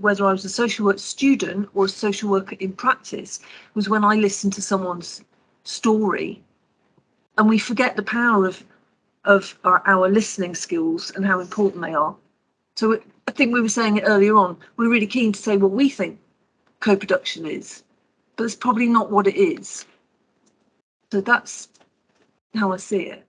whether I was a social work student or a social worker in practice, was when I listened to someone's story and we forget the power of of our, our listening skills and how important they are. So I think we were saying it earlier on, we're really keen to say what we think co-production is, but it's probably not what it is. So that's how I see it.